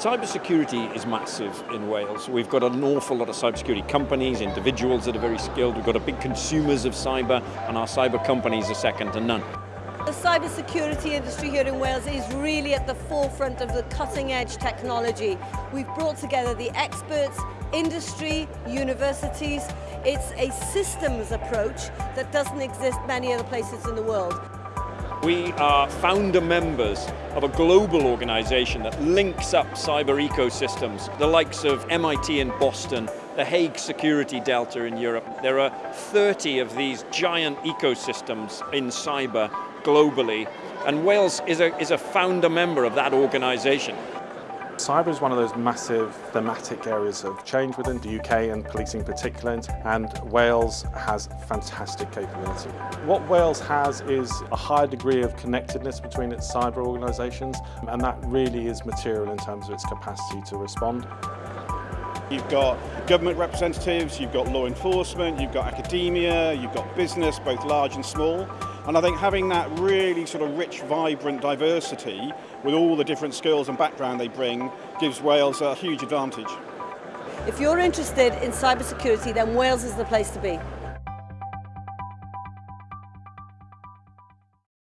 Cybersecurity is massive in Wales. We've got an awful lot of cybersecurity companies, individuals that are very skilled. We've got a big consumers of cyber, and our cyber companies are second to none. The cybersecurity industry here in Wales is really at the forefront of the cutting edge technology. We've brought together the experts, industry, universities. It's a systems approach that doesn't exist many other places in the world. We are founder members of a global organization that links up cyber ecosystems, the likes of MIT in Boston, the Hague Security Delta in Europe. There are 30 of these giant ecosystems in cyber globally, and Wales is a, is a founder member of that organization. Cyber is one of those massive thematic areas of change within the UK and policing in particular, and Wales has fantastic capability. What Wales has is a high degree of connectedness between its cyber organisations, and that really is material in terms of its capacity to respond. You've got government representatives, you've got law enforcement, you've got academia, you've got business, both large and small. And I think having that really sort of rich, vibrant diversity with all the different skills and background they bring gives Wales a huge advantage. If you're interested in cybersecurity, then Wales is the place to be.